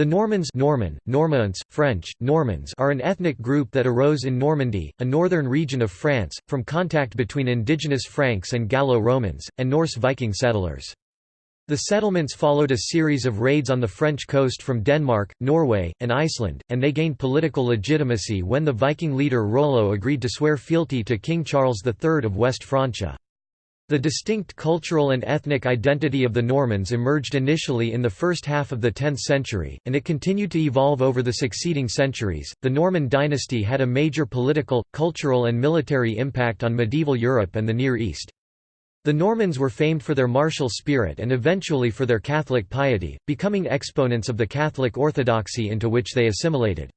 The Normans Norman, Normans, French, Normans are an ethnic group that arose in Normandy, a northern region of France, from contact between indigenous Franks and Gallo-Romans, and Norse Viking settlers. The settlements followed a series of raids on the French coast from Denmark, Norway, and Iceland, and they gained political legitimacy when the Viking leader Rollo agreed to swear fealty to King Charles III of West Francia. The distinct cultural and ethnic identity of the Normans emerged initially in the first half of the 10th century, and it continued to evolve over the succeeding centuries. The Norman dynasty had a major political, cultural, and military impact on medieval Europe and the Near East. The Normans were famed for their martial spirit and eventually for their Catholic piety, becoming exponents of the Catholic orthodoxy into which they assimilated.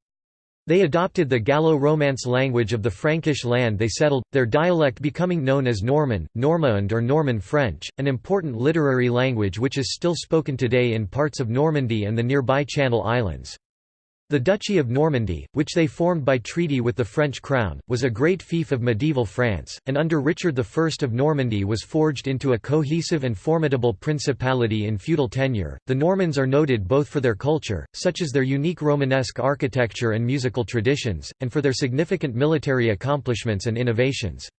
They adopted the Gallo-Romance language of the Frankish land they settled, their dialect becoming known as Norman, Normand or Norman French, an important literary language which is still spoken today in parts of Normandy and the nearby Channel Islands. The Duchy of Normandy, which they formed by treaty with the French crown, was a great fief of medieval France, and under Richard I of Normandy was forged into a cohesive and formidable principality in feudal tenure. The Normans are noted both for their culture, such as their unique Romanesque architecture and musical traditions, and for their significant military accomplishments and innovations.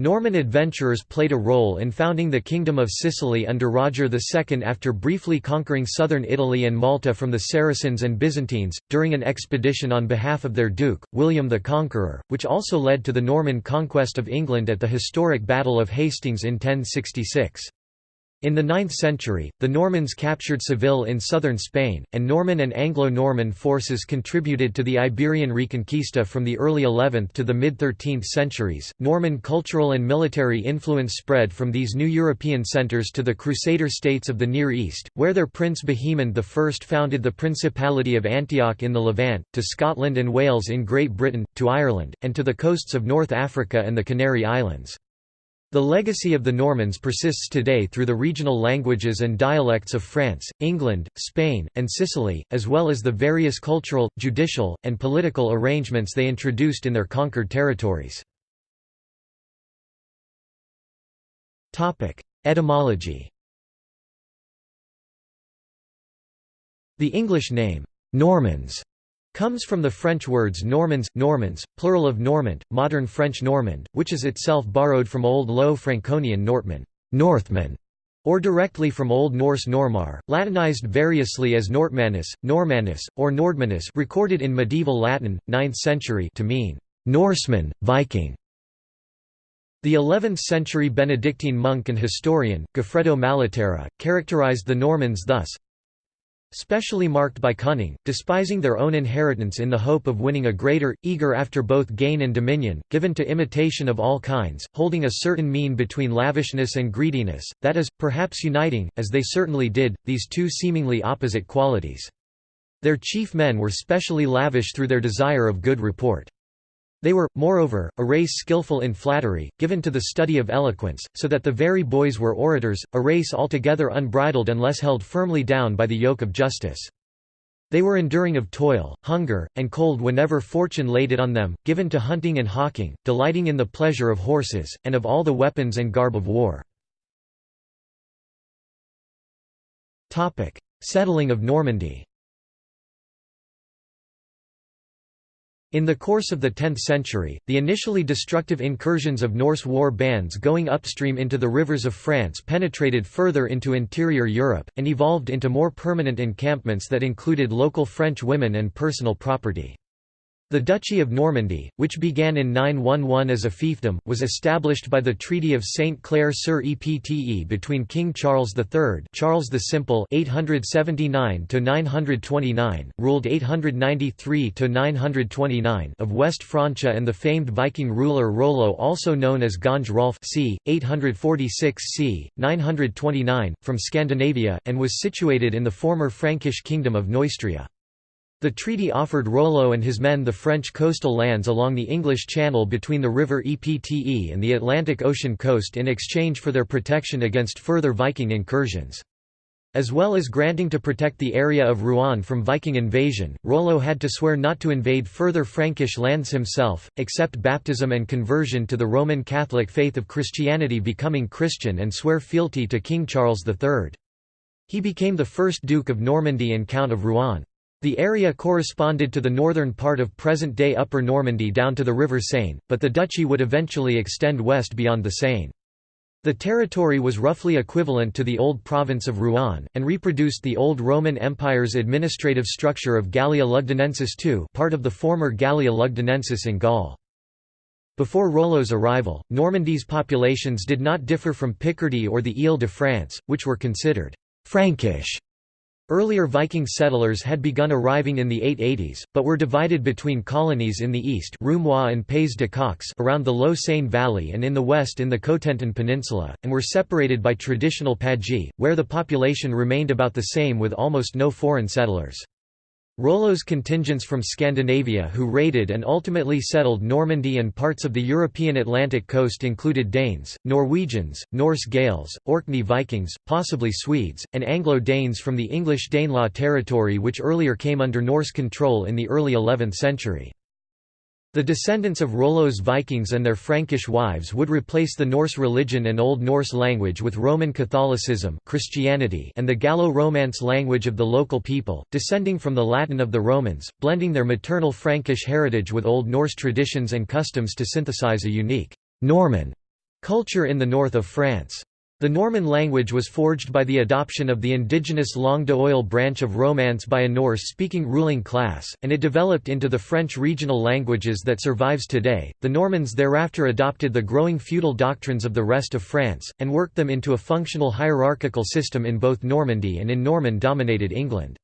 Norman adventurers played a role in founding the Kingdom of Sicily under Roger II after briefly conquering southern Italy and Malta from the Saracens and Byzantines, during an expedition on behalf of their Duke, William the Conqueror, which also led to the Norman conquest of England at the historic Battle of Hastings in 1066. In the 9th century, the Normans captured Seville in southern Spain, and Norman and Anglo-Norman forces contributed to the Iberian Reconquista from the early 11th to the mid-13th centuries. Norman cultural and military influence spread from these new European centers to the Crusader states of the Near East, where their prince Bohemond I founded the Principality of Antioch in the Levant, to Scotland and Wales in Great Britain, to Ireland, and to the coasts of North Africa and the Canary Islands. The legacy of the Normans persists today through the regional languages and dialects of France, England, Spain, and Sicily, as well as the various cultural, judicial, and political arrangements they introduced in their conquered territories. Etymology The English name, Normans, comes from the French words Normans, Normans, plural of Normand, modern French Normand, which is itself borrowed from Old Low Franconian Nortman, Northman, or directly from Old Norse Normar, Latinized variously as Nortmanus, Normanus, or Nordmanus recorded in medieval Latin, 9th century to mean Norseman, Viking. The 11th-century Benedictine monk and historian, Goffredo Malaterra, characterized the Normans thus, specially marked by cunning, despising their own inheritance in the hope of winning a greater, eager after both gain and dominion, given to imitation of all kinds, holding a certain mean between lavishness and greediness, that is, perhaps uniting, as they certainly did, these two seemingly opposite qualities. Their chief men were specially lavish through their desire of good report. They were, moreover, a race skillful in flattery, given to the study of eloquence, so that the very boys were orators, a race altogether unbridled unless held firmly down by the yoke of justice. They were enduring of toil, hunger, and cold whenever fortune laid it on them, given to hunting and hawking, delighting in the pleasure of horses, and of all the weapons and garb of war. Settling of Normandy In the course of the 10th century, the initially destructive incursions of Norse war bands going upstream into the rivers of France penetrated further into interior Europe, and evolved into more permanent encampments that included local French women and personal property. The Duchy of Normandy, which began in 911 as a fiefdom, was established by the Treaty of Saint Clair sur Epte between King Charles III Charles the Simple 879–929, ruled 893–929 of West Francia and the famed Viking ruler Rollo also known as Ganj Rolf c. 846 c. 929, from Scandinavia, and was situated in the former Frankish kingdom of Neustria. The treaty offered Rollo and his men the French coastal lands along the English Channel between the river Epte and the Atlantic Ocean coast in exchange for their protection against further Viking incursions. As well as granting to protect the area of Rouen from Viking invasion, Rollo had to swear not to invade further Frankish lands himself, accept baptism and conversion to the Roman Catholic faith of Christianity becoming Christian and swear fealty to King Charles III. He became the first Duke of Normandy and Count of Rouen. The area corresponded to the northern part of present-day Upper Normandy down to the River Seine, but the duchy would eventually extend west beyond the Seine. The territory was roughly equivalent to the old province of Rouen, and reproduced the old Roman Empire's administrative structure of Gallia Lugdunensis II part of the former Gallia Lugdunensis in Gaul. Before Rollo's arrival, Normandy's populations did not differ from Picardy or the Ile-de-France, which were considered «Frankish» Earlier Viking settlers had begun arriving in the 880s, but were divided between colonies in the east and Pays de Caux around the low Seine valley and in the west in the Cotentin Peninsula, and were separated by traditional Pagis, where the population remained about the same with almost no foreign settlers. Rollo's contingents from Scandinavia who raided and ultimately settled Normandy and parts of the European Atlantic coast included Danes, Norwegians, Norse Gaels, Orkney Vikings, possibly Swedes, and Anglo-Danes from the English Danelaw territory which earlier came under Norse control in the early 11th century. The descendants of Rollo's Vikings and their Frankish wives would replace the Norse religion and Old Norse language with Roman Catholicism Christianity and the Gallo-Romance language of the local people, descending from the Latin of the Romans, blending their maternal Frankish heritage with Old Norse traditions and customs to synthesize a unique «Norman» culture in the north of France. The Norman language was forged by the adoption of the indigenous langue d'oil branch of Romance by a Norse-speaking ruling class, and it developed into the French regional languages that survives today. The Normans thereafter adopted the growing feudal doctrines of the rest of France, and worked them into a functional hierarchical system in both Normandy and in Norman-dominated England.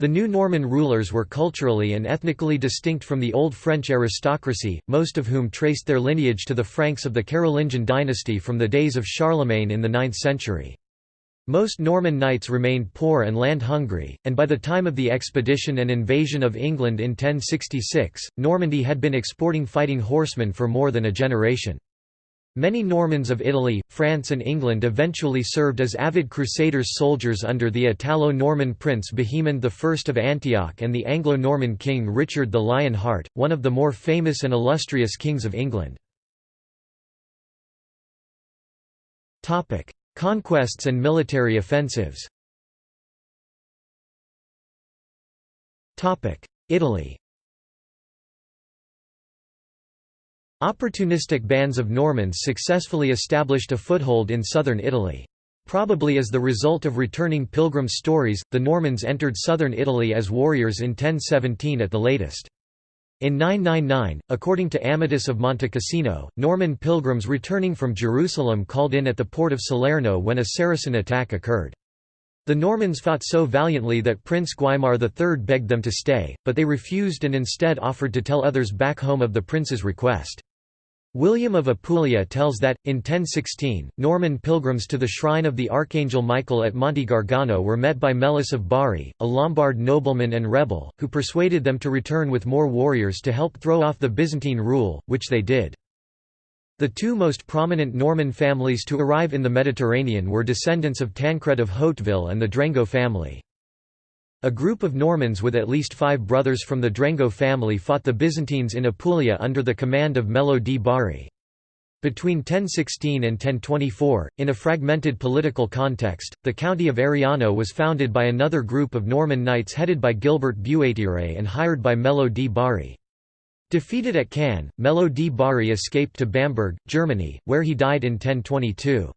The new Norman rulers were culturally and ethnically distinct from the old French aristocracy, most of whom traced their lineage to the Franks of the Carolingian dynasty from the days of Charlemagne in the 9th century. Most Norman knights remained poor and land-hungry, and by the time of the expedition and invasion of England in 1066, Normandy had been exporting fighting horsemen for more than a generation. Many Normans of Italy, France and England eventually served as avid Crusaders soldiers under the Italo-Norman prince Bohemond I of Antioch and the Anglo-Norman king Richard the Lion Heart, one of the more famous and illustrious kings of England. Conquests and military offensives Italy Opportunistic bands of Normans successfully established a foothold in southern Italy. Probably as the result of returning pilgrim stories, the Normans entered southern Italy as warriors in 1017 at the latest. In 999, according to Amatus of Monte Cassino, Norman pilgrims returning from Jerusalem called in at the port of Salerno when a Saracen attack occurred. The Normans fought so valiantly that Prince Guaimar III begged them to stay, but they refused and instead offered to tell others back home of the prince's request. William of Apulia tells that, in 1016, Norman pilgrims to the shrine of the Archangel Michael at Monte Gargano were met by Melus of Bari, a Lombard nobleman and rebel, who persuaded them to return with more warriors to help throw off the Byzantine rule, which they did. The two most prominent Norman families to arrive in the Mediterranean were descendants of Tancred of Hauteville and the Drengot family. A group of Normans with at least five brothers from the Drengot family fought the Byzantines in Apulia under the command of Melo di Bari. Between 1016 and 1024, in a fragmented political context, the county of Ariano was founded by another group of Norman knights headed by Gilbert Buatire and hired by Melo di Bari. Defeated at Cannae, Melo di Bari escaped to Bamberg, Germany, where he died in 1022.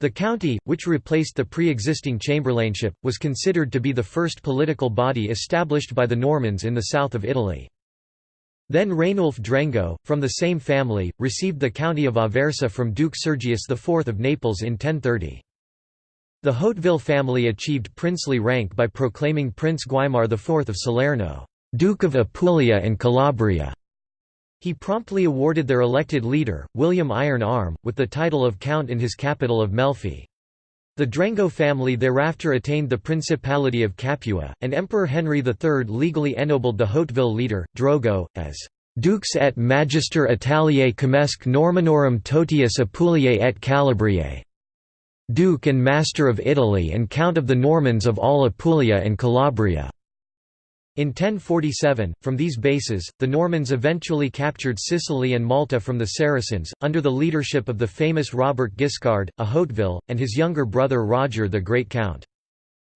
The county, which replaced the pre-existing chamberlainship, was considered to be the first political body established by the Normans in the south of Italy. Then Rainulf Drengot, from the same family, received the county of Aversa from Duke Sergius IV of Naples in 1030. The Hauteville family achieved princely rank by proclaiming Prince Guaimar IV of Salerno, Duke of Apulia and Calabria. He promptly awarded their elected leader, William Iron Arm, with the title of Count in his capital of Melfi. The Drengot family thereafter attained the Principality of Capua, and Emperor Henry III legally ennobled the Hauteville leader, Drogo, as «Dux et Magister Italiae Comesque Normannorum Totius Apuliae et Calabriae» Duke and Master of Italy and Count of the Normans of all Apulia and Calabria. In 1047, from these bases, the Normans eventually captured Sicily and Malta from the Saracens, under the leadership of the famous Robert Guiscard, a Hauteville, and his younger brother Roger the Great Count.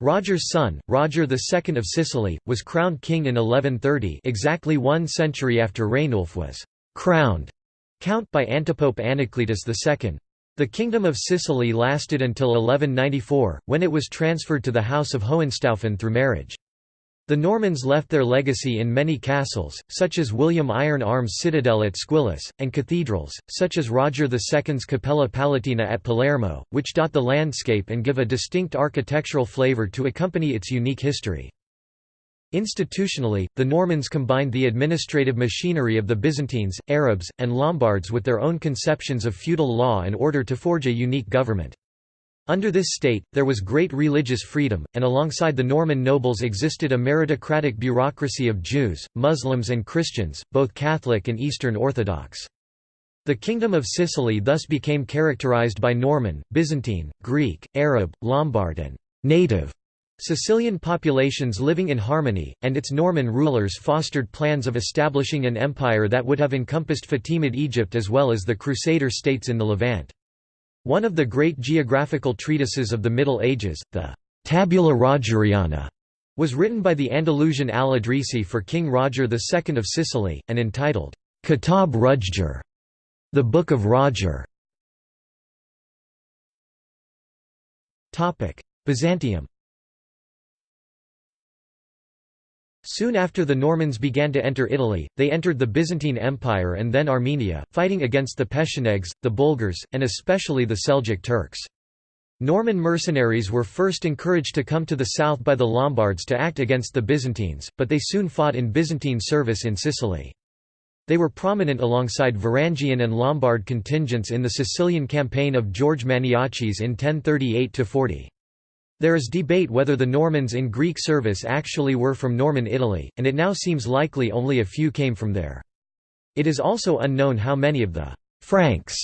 Roger's son, Roger II of Sicily, was crowned king in 1130 exactly one century after Rainulf was «crowned» count by antipope Anacletus II. The Kingdom of Sicily lasted until 1194, when it was transferred to the House of Hohenstaufen through marriage. The Normans left their legacy in many castles, such as William Iron Arm's citadel at Squillace, and cathedrals, such as Roger II's Cappella Palatina at Palermo, which dot the landscape and give a distinct architectural flavour to accompany its unique history. Institutionally, the Normans combined the administrative machinery of the Byzantines, Arabs, and Lombards with their own conceptions of feudal law and order to forge a unique government. Under this state, there was great religious freedom, and alongside the Norman nobles existed a meritocratic bureaucracy of Jews, Muslims and Christians, both Catholic and Eastern Orthodox. The Kingdom of Sicily thus became characterized by Norman, Byzantine, Greek, Arab, Lombard and «native» Sicilian populations living in harmony, and its Norman rulers fostered plans of establishing an empire that would have encompassed Fatimid Egypt as well as the Crusader states in the Levant. One of the great geographical treatises of the Middle Ages, the Tabula Rogeriana, was written by the Andalusian al-Idrisi for King Roger II of Sicily, and entitled, Kitab Rujger, the Book of Roger. Byzantium Soon after the Normans began to enter Italy, they entered the Byzantine Empire and then Armenia, fighting against the Pechenegs, the Bulgars, and especially the Seljuk Turks. Norman mercenaries were first encouraged to come to the south by the Lombards to act against the Byzantines, but they soon fought in Byzantine service in Sicily. They were prominent alongside Varangian and Lombard contingents in the Sicilian campaign of George Maniaces in 1038–40. There is debate whether the Normans in Greek service actually were from Norman Italy, and it now seems likely only a few came from there. It is also unknown how many of the «Franks»,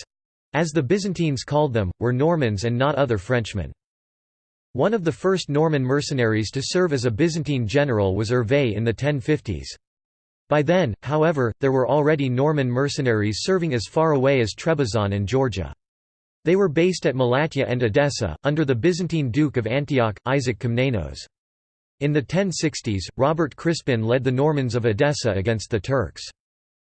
as the Byzantines called them, were Normans and not other Frenchmen. One of the first Norman mercenaries to serve as a Byzantine general was Hervé in the 1050s. By then, however, there were already Norman mercenaries serving as far away as Trebizond and Georgia. They were based at Malatya and Edessa, under the Byzantine Duke of Antioch, Isaac Komnenos. In the 1060s, Robert Crispin led the Normans of Edessa against the Turks.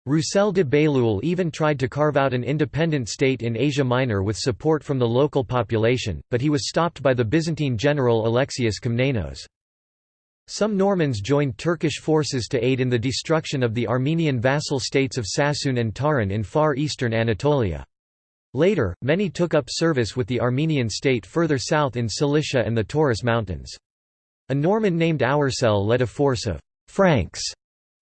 Roussel de Bailleul even tried to carve out an independent state in Asia Minor with support from the local population, but he was stopped by the Byzantine general Alexius Komnenos. Some Normans joined Turkish forces to aid in the destruction of the Armenian vassal states of Sassoun and Taron in far eastern Anatolia. Later, many took up service with the Armenian state further south in Cilicia and the Taurus Mountains. A Norman named Auersel led a force of «Franks»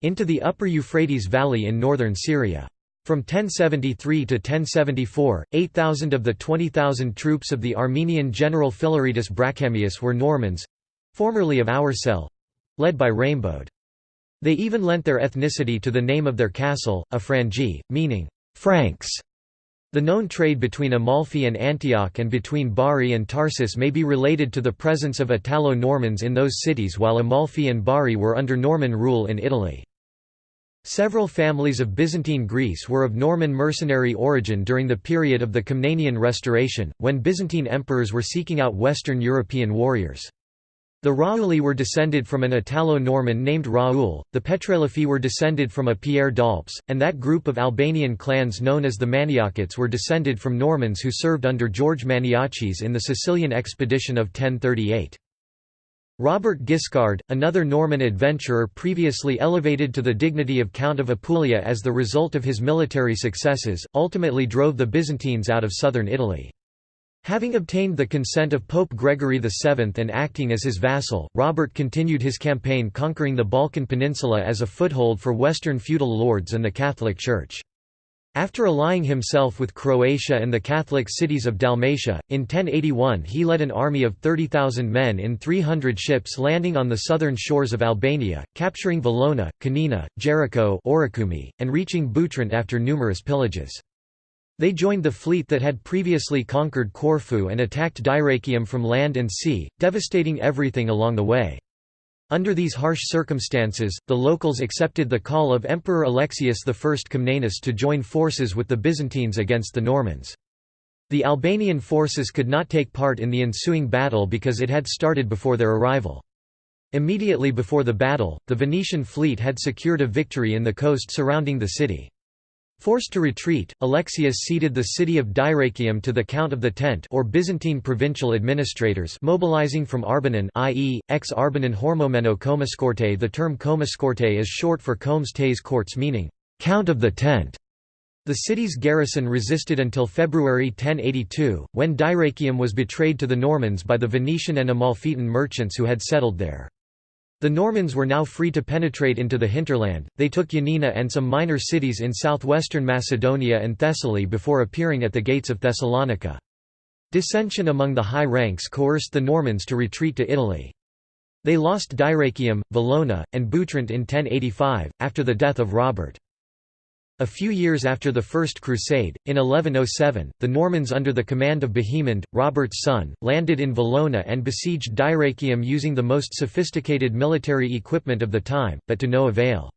into the upper Euphrates Valley in northern Syria. From 1073 to 1074, 8,000 of the 20,000 troops of the Armenian general Philaretus Brachemius were Normans—formerly of Auersel—led by Raimbaud. They even lent their ethnicity to the name of their castle, Afrangi, meaning, «Franks», the known trade between Amalfi and Antioch and between Bari and Tarsus may be related to the presence of Italo-Normans in those cities while Amalfi and Bari were under Norman rule in Italy. Several families of Byzantine Greece were of Norman mercenary origin during the period of the Komnenian Restoration, when Byzantine emperors were seeking out Western European warriors. The Rauli were descended from an Italo-Norman named Raoul, the Petralifi were descended from a Pierre d'Aulps, and that group of Albanian clans known as the Maniakites were descended from Normans who served under George Maniaces in the Sicilian expedition of 1038. Robert Guiscard, another Norman adventurer previously elevated to the dignity of Count of Apulia as the result of his military successes, ultimately drove the Byzantines out of southern Italy. Having obtained the consent of Pope Gregory VII and acting as his vassal, Robert continued his campaign conquering the Balkan Peninsula as a foothold for Western feudal lords and the Catholic Church. After allying himself with Croatia and the Catholic cities of Dalmatia, in 1081 he led an army of 30,000 men in 300 ships landing on the southern shores of Albania, capturing Valona, Canina, Jericho and reaching Butrint after numerous pillages. They joined the fleet that had previously conquered Corfu and attacked Dyrrhachium from land and sea, devastating everything along the way. Under these harsh circumstances, the locals accepted the call of Emperor Alexius I Komnenos to join forces with the Byzantines against the Normans. The Albanian forces could not take part in the ensuing battle because it had started before their arrival. Immediately before the battle, the Venetian fleet had secured a victory in the coast surrounding the city. Forced to retreat, Alexius ceded the city of Dyrrhachium to the Count of the Tent or Byzantine provincial administrators mobilizing from Arbanon i.e., ex-Arbanon Hormomeno Komiskorte The term Komiskorte is short for Comes Tes Courts meaning, "'Count of the Tent' The city's garrison resisted until February 1082, when Dyrrhachium was betrayed to the Normans by the Venetian and Amalfitan merchants who had settled there. The Normans were now free to penetrate into the hinterland, they took Ioannina and some minor cities in southwestern Macedonia and Thessaly before appearing at the gates of Thessalonica. Dissension among the high ranks coerced the Normans to retreat to Italy. They lost Dyrrhachium, Valona, and Butrint in 1085, after the death of Robert. A few years after the First Crusade, in 1107, the Normans under the command of Bohemond, Robert's son, landed in Valona and besieged Dyrrhachium using the most sophisticated military equipment of the time, but to no avail.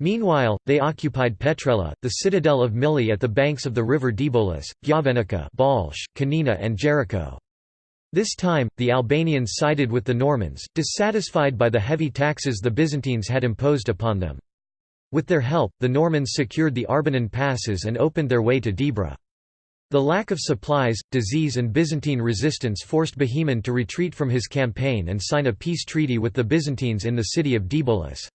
Meanwhile, they occupied Petrella, the citadel of Mili at the banks of the river Dibolis, Giavenica Balsh, Canina and Jericho. This time, the Albanians sided with the Normans, dissatisfied by the heavy taxes the Byzantines had imposed upon them. With their help, the Normans secured the Arbanon passes and opened their way to Debra. The lack of supplies, disease and Byzantine resistance forced Bohemond to retreat from his campaign and sign a peace treaty with the Byzantines in the city of Dibolis.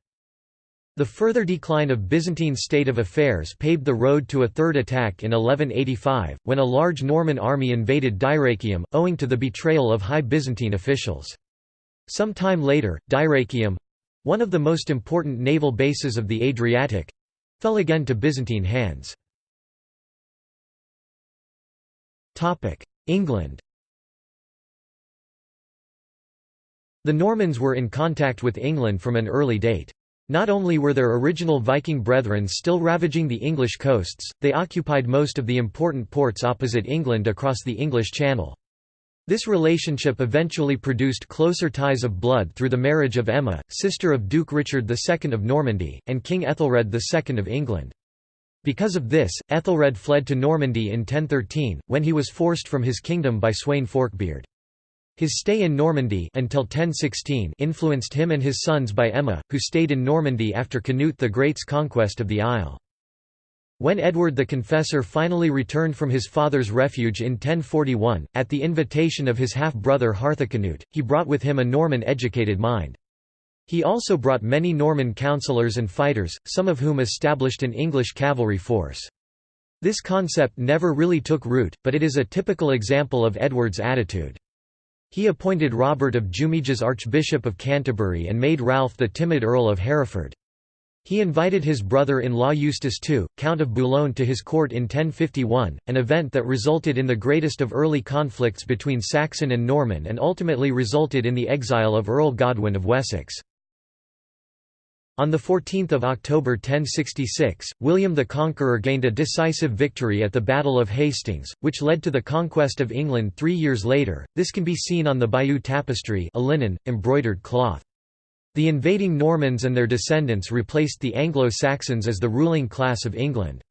The further decline of Byzantine state of affairs paved the road to a third attack in 1185, when a large Norman army invaded Dyrrhachium, owing to the betrayal of high Byzantine officials. Some time later, Dyrrhachium, one of the most important naval bases of the Adriatic—fell again to Byzantine hands. England The Normans were in contact with England from an early date. Not only were their original Viking brethren still ravaging the English coasts, they occupied most of the important ports opposite England across the English Channel. This relationship eventually produced closer ties of blood through the marriage of Emma, sister of Duke Richard II of Normandy, and King Ethelred II of England. Because of this, Ethelred fled to Normandy in 1013, when he was forced from his kingdom by Sweyn Forkbeard. His stay in Normandy until 1016 influenced him and his sons by Emma, who stayed in Normandy after Canute the Great's conquest of the isle. When Edward the Confessor finally returned from his father's refuge in 1041, at the invitation of his half-brother Harthacnut, he brought with him a Norman-educated mind. He also brought many Norman councillors and fighters, some of whom established an English cavalry force. This concept never really took root, but it is a typical example of Edward's attitude. He appointed Robert of Jumièges Archbishop of Canterbury and made Ralph the timid Earl of Hereford. He invited his brother-in-law Eustace II, Count of Boulogne to his court in 1051, an event that resulted in the greatest of early conflicts between Saxon and Norman and ultimately resulted in the exile of Earl Godwin of Wessex. On 14 October 1066, William the Conqueror gained a decisive victory at the Battle of Hastings, which led to the conquest of England three years later. This can be seen on the Bayeux tapestry a linen, embroidered cloth. The invading Normans and their descendants replaced the Anglo-Saxons as the ruling class of England.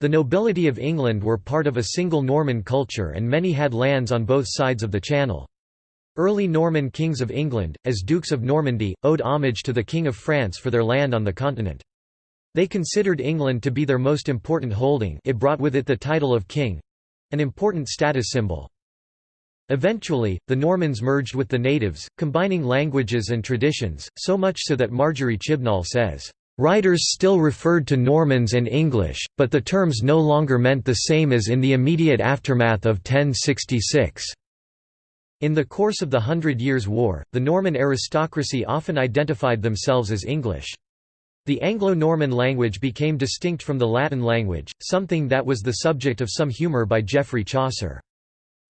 The nobility of England were part of a single Norman culture and many had lands on both sides of the Channel. Early Norman kings of England, as Dukes of Normandy, owed homage to the King of France for their land on the continent. They considered England to be their most important holding it brought with it the title of king—an important status symbol. Eventually, the Normans merged with the natives, combining languages and traditions, so much so that Marjorie Chibnall says, "...writers still referred to Normans and English, but the terms no longer meant the same as in the immediate aftermath of 1066." In the course of the Hundred Years' War, the Norman aristocracy often identified themselves as English. The Anglo-Norman language became distinct from the Latin language, something that was the subject of some humour by Geoffrey Chaucer.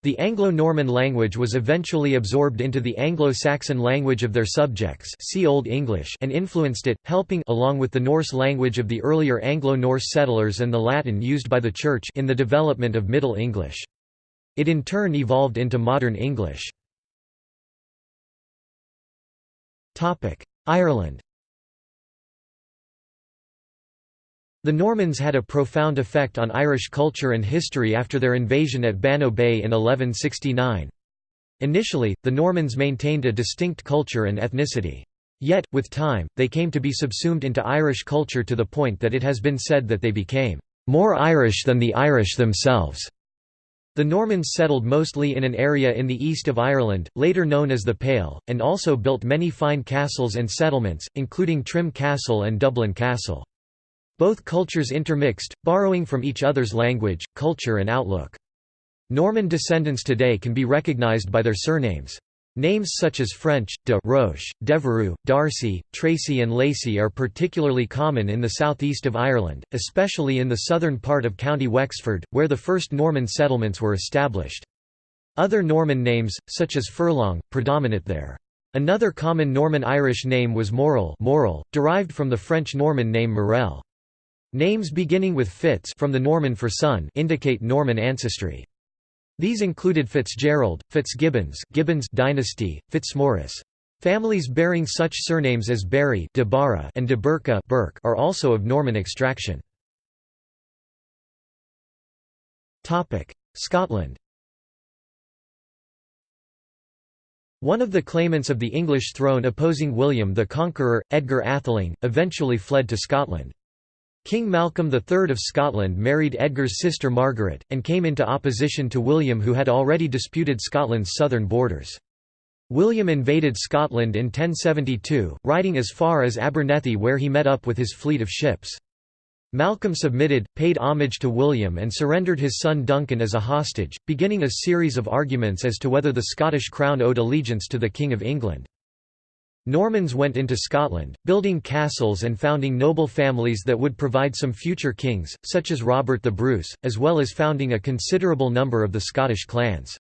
The Anglo-Norman language was eventually absorbed into the Anglo-Saxon language of their subjects see Old English and influenced it, helping along with the Norse language of the earlier Anglo-Norse settlers and the Latin used by the Church in the development of Middle English. It in turn evolved into Modern English. Ireland The Normans had a profound effect on Irish culture and history after their invasion at Bannow Bay in 1169. Initially, the Normans maintained a distinct culture and ethnicity. Yet, with time, they came to be subsumed into Irish culture to the point that it has been said that they became more Irish than the Irish themselves. The Normans settled mostly in an area in the east of Ireland, later known as the Pale, and also built many fine castles and settlements, including Trim Castle and Dublin Castle. Both cultures intermixed, borrowing from each other's language, culture and outlook. Norman descendants today can be recognized by their surnames. Names such as French, de Roche, Devereux, Darcy, Tracy and Lacey are particularly common in the southeast of Ireland, especially in the southern part of County Wexford, where the first Norman settlements were established. Other Norman names, such as Furlong, predominate there. Another common Norman Irish name was Morel, Morel derived from the French Norman name Morel. Names beginning with Fitz from the Norman for son indicate Norman ancestry. These included Fitzgerald, Fitzgibbons Gibbons dynasty, Fitzmaurice. Families bearing such surnames as Barry de Barra and de Burke Burke are also of Norman extraction. Topic: Scotland One of the claimants of the English throne opposing William the Conqueror, Edgar Atheling, eventually fled to Scotland. King Malcolm III of Scotland married Edgar's sister Margaret, and came into opposition to William who had already disputed Scotland's southern borders. William invaded Scotland in 1072, riding as far as Abernethy where he met up with his fleet of ships. Malcolm submitted, paid homage to William and surrendered his son Duncan as a hostage, beginning a series of arguments as to whether the Scottish crown owed allegiance to the King of England. Normans went into Scotland, building castles and founding noble families that would provide some future kings, such as Robert the Bruce, as well as founding a considerable number of the Scottish clans.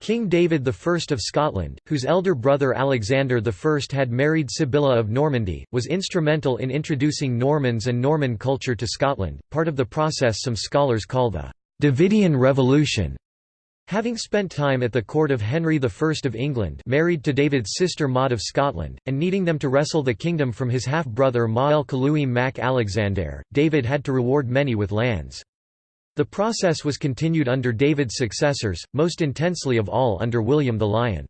King David I of Scotland, whose elder brother Alexander I had married Sibylla of Normandy, was instrumental in introducing Normans and Norman culture to Scotland, part of the process some scholars call the Davidian Revolution. Having spent time at the court of Henry I of England married to David's sister Maud of Scotland, and needing them to wrestle the kingdom from his half-brother Mael Caluim mac Alexander, David had to reward many with lands. The process was continued under David's successors, most intensely of all under William the Lion.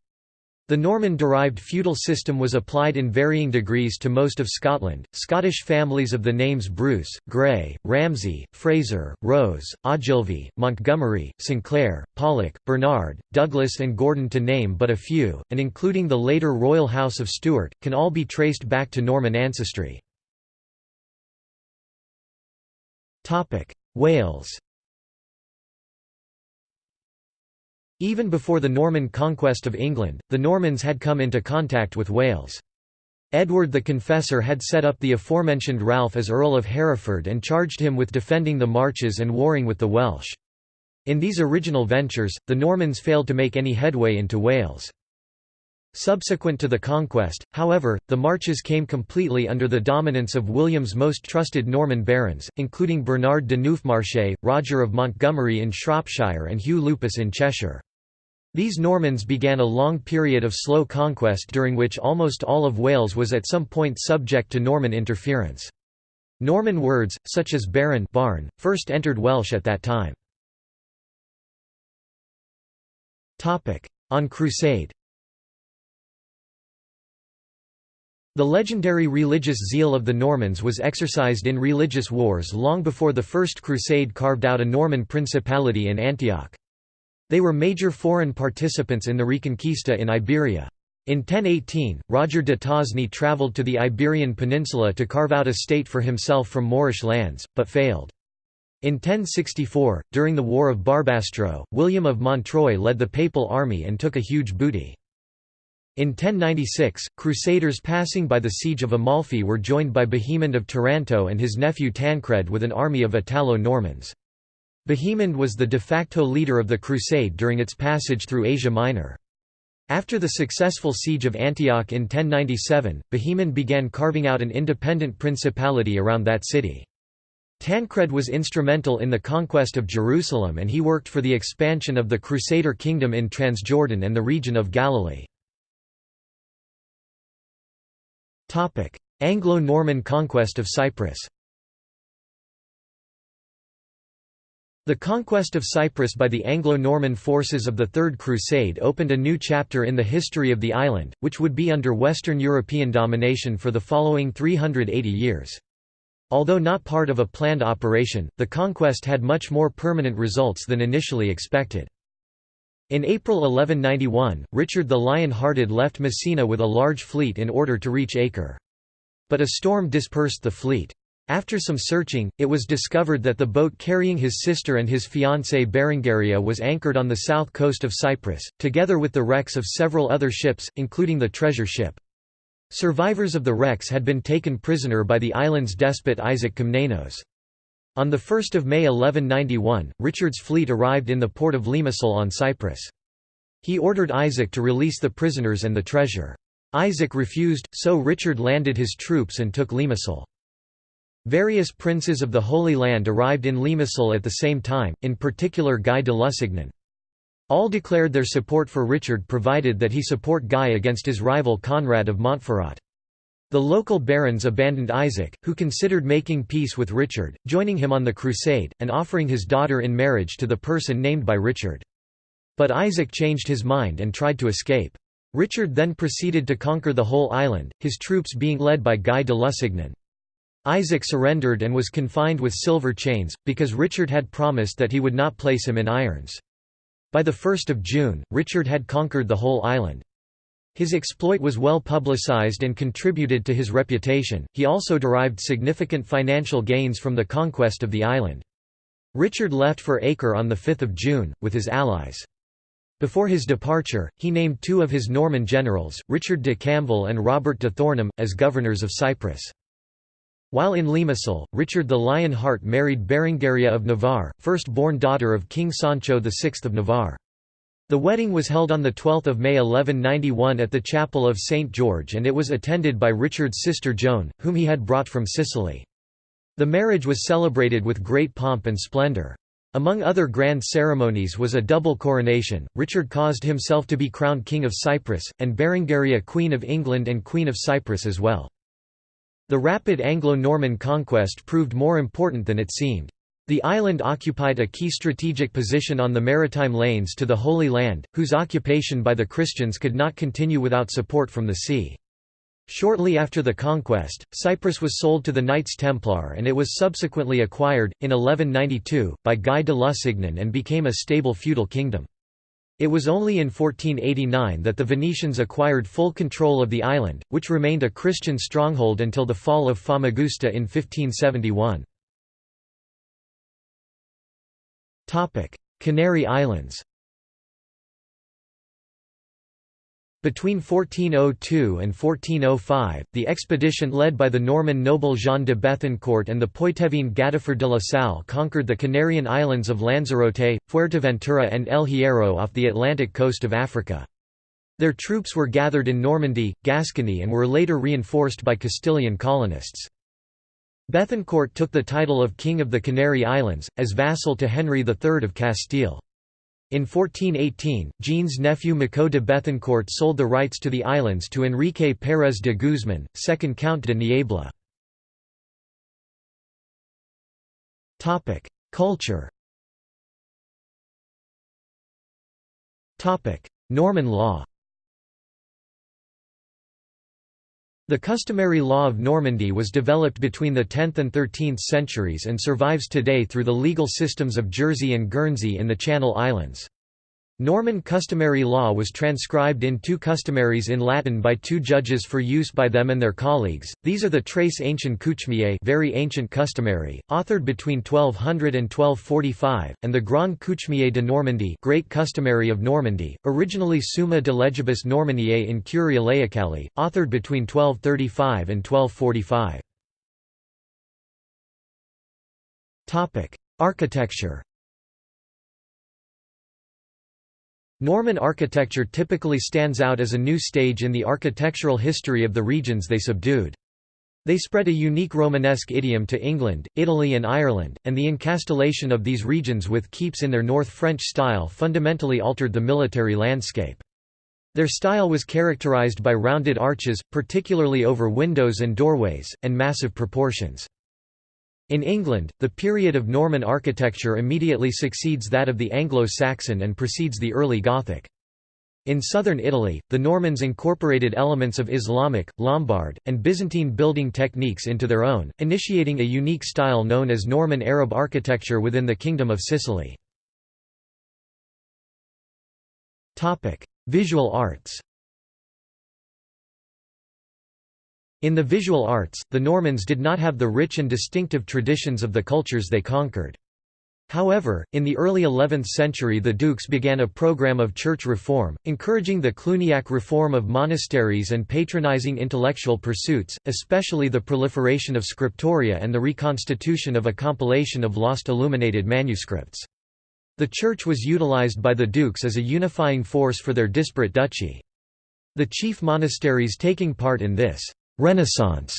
The Norman-derived feudal system was applied in varying degrees to most of Scotland. Scottish families of the names Bruce, Grey, Ramsay, Fraser, Rose, Ogilvy, Montgomery, Sinclair, Pollock, Bernard, Douglas and Gordon to name but a few, and including the later royal house of Stuart, can all be traced back to Norman ancestry. Wales Even before the Norman conquest of England, the Normans had come into contact with Wales. Edward the Confessor had set up the aforementioned Ralph as Earl of Hereford and charged him with defending the marches and warring with the Welsh. In these original ventures, the Normans failed to make any headway into Wales. Subsequent to the conquest, however, the marches came completely under the dominance of William's most trusted Norman barons, including Bernard de Neufmarche, Roger of Montgomery in Shropshire and Hugh Lupus in Cheshire. These Normans began a long period of slow conquest during which almost all of Wales was at some point subject to Norman interference. Norman words, such as baron barn, first entered Welsh at that time. On crusade The legendary religious zeal of the Normans was exercised in religious wars long before the First Crusade carved out a Norman principality in Antioch. They were major foreign participants in the Reconquista in Iberia. In 1018, Roger de Tosny travelled to the Iberian Peninsula to carve out a state for himself from Moorish lands, but failed. In 1064, during the War of Barbastro, William of Montreuil led the papal army and took a huge booty. In 1096, crusaders passing by the siege of Amalfi were joined by Bohemond of Taranto and his nephew Tancred with an army of Italo-Normans. Bohemond was the de facto leader of the crusade during its passage through Asia Minor. After the successful siege of Antioch in 1097, Bohemond began carving out an independent principality around that city. Tancred was instrumental in the conquest of Jerusalem and he worked for the expansion of the Crusader kingdom in Transjordan and the region of Galilee. Anglo-Norman conquest of Cyprus The conquest of Cyprus by the Anglo-Norman forces of the Third Crusade opened a new chapter in the history of the island, which would be under Western European domination for the following 380 years. Although not part of a planned operation, the conquest had much more permanent results than initially expected. In April 1191, Richard the Lion-Hearted left Messina with a large fleet in order to reach Acre. But a storm dispersed the fleet. After some searching, it was discovered that the boat carrying his sister and his fiancée Berengaria was anchored on the south coast of Cyprus, together with the wrecks of several other ships, including the treasure ship. Survivors of the wrecks had been taken prisoner by the island's despot Isaac Komnenos. On 1 May 1191, Richard's fleet arrived in the port of Limassol on Cyprus. He ordered Isaac to release the prisoners and the treasure. Isaac refused, so Richard landed his troops and took Limassol. Various princes of the Holy Land arrived in Limassol at the same time, in particular Guy de Lusignan. All declared their support for Richard provided that he support Guy against his rival Conrad of Montferrat. The local barons abandoned Isaac, who considered making peace with Richard, joining him on the crusade, and offering his daughter in marriage to the person named by Richard. But Isaac changed his mind and tried to escape. Richard then proceeded to conquer the whole island, his troops being led by Guy de Lusignan. Isaac surrendered and was confined with silver chains, because Richard had promised that he would not place him in irons. By the 1st of June, Richard had conquered the whole island. His exploit was well publicized and contributed to his reputation, he also derived significant financial gains from the conquest of the island. Richard left for Acre on the 5 June, with his allies. Before his departure, he named two of his Norman generals, Richard de Camville and Robert de Thornham, as governors of Cyprus. While in Limassol, Richard the Lion Heart married Berengaria of Navarre, first-born daughter of King Sancho VI of Navarre. The wedding was held on 12 May 1191 at the chapel of St. George and it was attended by Richard's sister Joan, whom he had brought from Sicily. The marriage was celebrated with great pomp and splendour. Among other grand ceremonies was a double coronation, Richard caused himself to be crowned King of Cyprus, and Berengaria Queen of England and Queen of Cyprus as well. The rapid Anglo-Norman conquest proved more important than it seemed. The island occupied a key strategic position on the maritime lanes to the Holy Land, whose occupation by the Christians could not continue without support from the sea. Shortly after the conquest, Cyprus was sold to the Knights Templar and it was subsequently acquired, in 1192, by Guy de Lusignan and became a stable feudal kingdom. It was only in 1489 that the Venetians acquired full control of the island, which remained a Christian stronghold until the fall of Famagusta in 1571. Canary Islands Between 1402 and 1405, the expedition led by the Norman noble Jean de Bethencourt and the Poitevin Gadifer de la Salle conquered the Canarian islands of Lanzarote, Fuerteventura and El Hierro off the Atlantic coast of Africa. Their troops were gathered in Normandy, Gascony and were later reinforced by Castilian colonists. Bethencourt took the title of King of the Canary Islands, as vassal to Henry III of Castile. In 1418, Jean's nephew Maciot de Bethencourt sold the rights to the islands to Enrique Pérez de Guzmán, second Count de Niebla. Culture Norman law The customary law of Normandy was developed between the 10th and 13th centuries and survives today through the legal systems of Jersey and Guernsey in the Channel Islands. Norman customary law was transcribed in two customaries in Latin by two judges for use by them and their colleagues. These are the Très Ancien Coutumier, very ancient customary, authored between 1200 and 1245, and the Grand Coutumier de Normandie, Great Customary of Normandy, originally Summa de Legibus Normanniae in Curia Laicali, authored between 1235 and 1245. Topic: Architecture Norman architecture typically stands out as a new stage in the architectural history of the regions they subdued. They spread a unique Romanesque idiom to England, Italy and Ireland, and the encastellation of these regions with keeps in their North French style fundamentally altered the military landscape. Their style was characterized by rounded arches, particularly over windows and doorways, and massive proportions. In England, the period of Norman architecture immediately succeeds that of the Anglo-Saxon and precedes the early Gothic. In southern Italy, the Normans incorporated elements of Islamic, Lombard, and Byzantine building techniques into their own, initiating a unique style known as Norman Arab architecture within the Kingdom of Sicily. Visual arts In the visual arts, the Normans did not have the rich and distinctive traditions of the cultures they conquered. However, in the early 11th century the dukes began a program of church reform, encouraging the Cluniac reform of monasteries and patronizing intellectual pursuits, especially the proliferation of scriptoria and the reconstitution of a compilation of lost illuminated manuscripts. The church was utilized by the dukes as a unifying force for their disparate duchy. The chief monasteries taking part in this Renaissance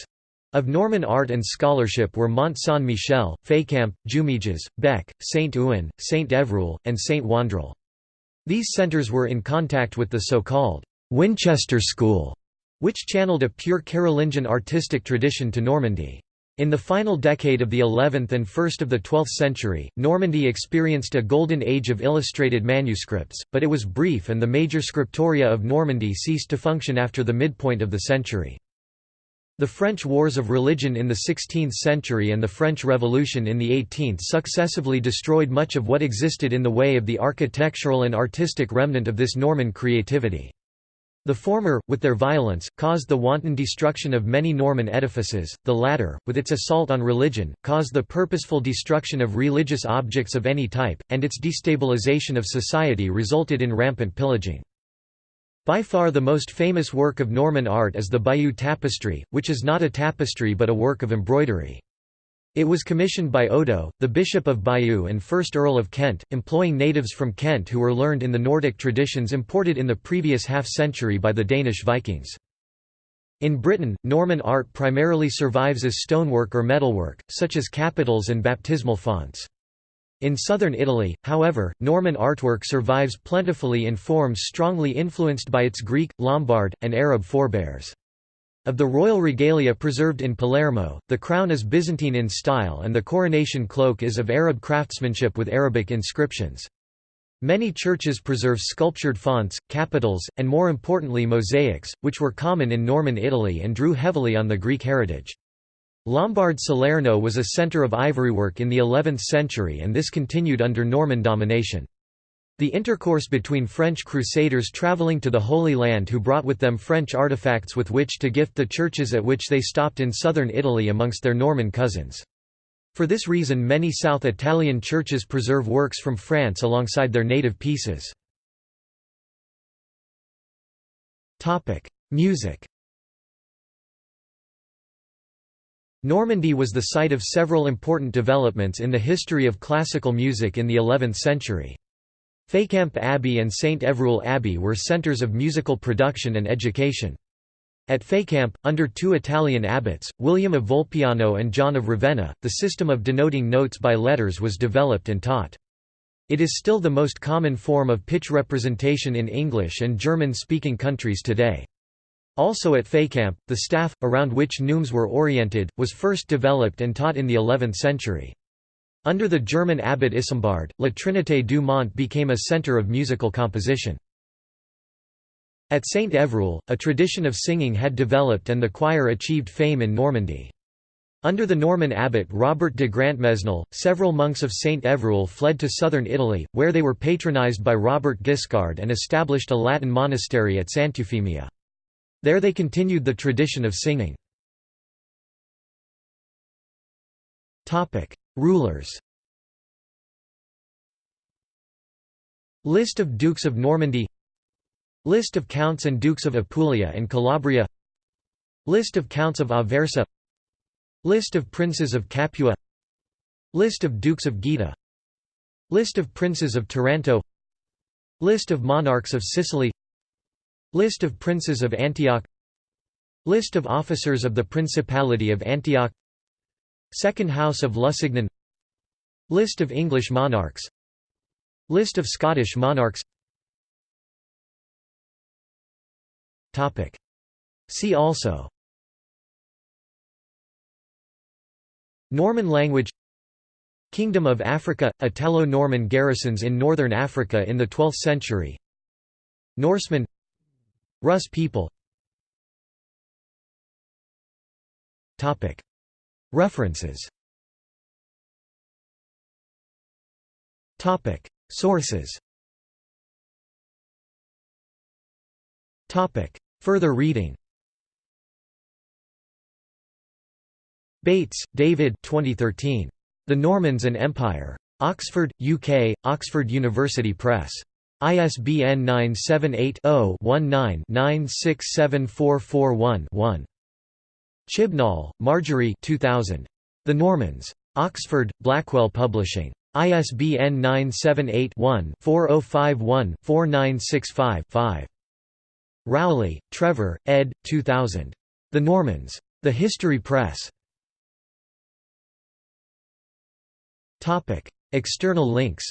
of Norman art and scholarship were Mont Saint-Michel, Fécamp, Jumièges, Bec, Saint-Ouen, Saint-Evroul, and Saint-Wandrille. These centres were in contact with the so-called Winchester School, which channeled a pure Carolingian artistic tradition to Normandy. In the final decade of the 11th and first of the 12th century, Normandy experienced a golden age of illustrated manuscripts, but it was brief and the major scriptoria of Normandy ceased to function after the midpoint of the century. The French Wars of Religion in the 16th century and the French Revolution in the 18th successively destroyed much of what existed in the way of the architectural and artistic remnant of this Norman creativity. The former, with their violence, caused the wanton destruction of many Norman edifices, the latter, with its assault on religion, caused the purposeful destruction of religious objects of any type, and its destabilization of society resulted in rampant pillaging. By far the most famous work of Norman art is the Bayeux Tapestry, which is not a tapestry but a work of embroidery. It was commissioned by Odo, the Bishop of Bayeux and 1st Earl of Kent, employing natives from Kent who were learned in the Nordic traditions imported in the previous half-century by the Danish Vikings. In Britain, Norman art primarily survives as stonework or metalwork, such as capitals and baptismal fonts. In southern Italy, however, Norman artwork survives plentifully in forms strongly influenced by its Greek, Lombard, and Arab forebears. Of the royal regalia preserved in Palermo, the crown is Byzantine in style and the coronation cloak is of Arab craftsmanship with Arabic inscriptions. Many churches preserve sculptured fonts, capitals, and more importantly mosaics, which were common in Norman Italy and drew heavily on the Greek heritage. Lombard Salerno was a centre of ivorywork in the 11th century and this continued under Norman domination. The intercourse between French crusaders travelling to the Holy Land who brought with them French artifacts with which to gift the churches at which they stopped in southern Italy amongst their Norman cousins. For this reason many South Italian churches preserve works from France alongside their native pieces. Music Normandy was the site of several important developments in the history of classical music in the 11th century. Fécamp Abbey and St Evroul Abbey were centres of musical production and education. At Fécamp, under two Italian abbots, William of Volpiano and John of Ravenna, the system of denoting notes by letters was developed and taught. It is still the most common form of pitch representation in English and German-speaking countries today. Also at Fécamp, the staff, around which neumes were oriented, was first developed and taught in the 11th century. Under the German abbot Isambard, La Trinité du Mont became a centre of musical composition. At Saint Evroul, a tradition of singing had developed and the choir achieved fame in Normandy. Under the Norman abbot Robert de Grantmesnil, several monks of Saint Evroul fled to southern Italy, where they were patronized by Robert Guiscard and established a Latin monastery at Sant'Eufemia. There they continued the tradition of singing. Rulers List of Dukes of Normandy List of Counts and Dukes of Apulia and Calabria List of Counts of Aversa List of Princes of Capua List of Dukes of Gaeta List of Princes of Taranto List of Monarchs of Sicily List of Princes of Antioch. List of officers of the Principality of Antioch. Second House of Lusignan. List of English monarchs. List of Scottish monarchs. Topic. See also. Norman language. Kingdom of Africa – Italo-Norman garrisons in northern Africa in the 12th century. Norsemen Rus people. References. Sources. Further reading. Bates, David. 2013. The Normans and Empire. Oxford, UK, Oxford University Press. ISBN 978-0-19-967441-1. Chibnall, Marjorie 2000. The Normans. Oxford, Blackwell Publishing. ISBN 978-1-4051-4965-5. Rowley, Trevor, ed. 2000. The Normans. The History Press. External links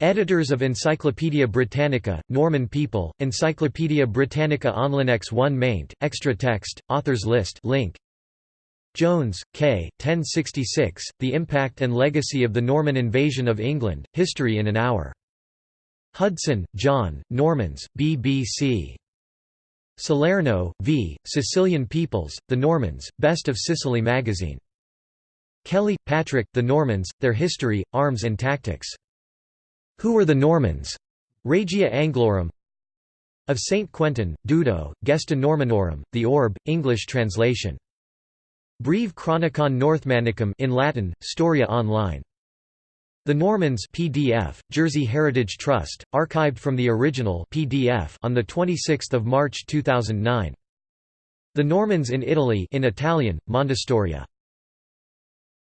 Editors of Encyclopædia Britannica, Norman people, Encyclopædia Britannica Onlinex 1 maint, extra text, authors list link. Jones, K. 1066, The Impact and Legacy of the Norman Invasion of England, History in an Hour. Hudson, John, Normans, BBC. Salerno, V., Sicilian Peoples, The Normans, Best of Sicily magazine. Kelly, Patrick, The Normans, Their History, Arms and Tactics. Who were the Normans? Regia Anglorum Of St. Quentin, Dudo, Gesta Normannorum, The Orb, English translation. Breve Chronicon Northmannicum in Latin, Storia Online. The Normans PDF, Jersey Heritage Trust, archived from the original PDF on 26 March 2009. The Normans in Italy in Italian, Mondestoria.